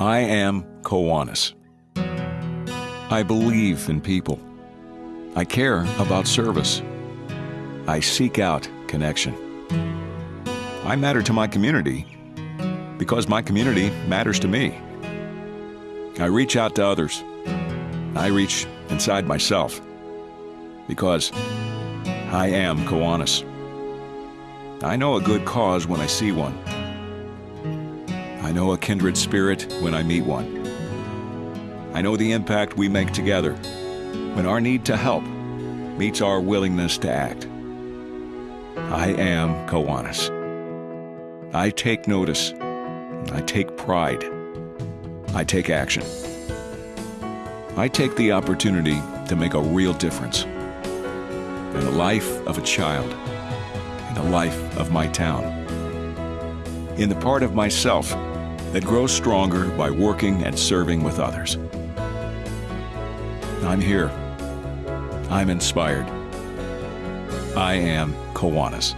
I am Kiwanis. I believe in people. I care about service. I seek out connection. I matter to my community because my community matters to me. I reach out to others. I reach inside myself because I am Kiwanis. I know a good cause when I see one. I know a kindred spirit when I meet one. I know the impact we make together when our need to help meets our willingness to act. I am Kiwanis. I take notice. I take pride. I take action. I take the opportunity to make a real difference in the life of a child, in the life of my town, in the part of myself that grows stronger by working and serving with others. I'm here. I'm inspired. I am Kiwanis.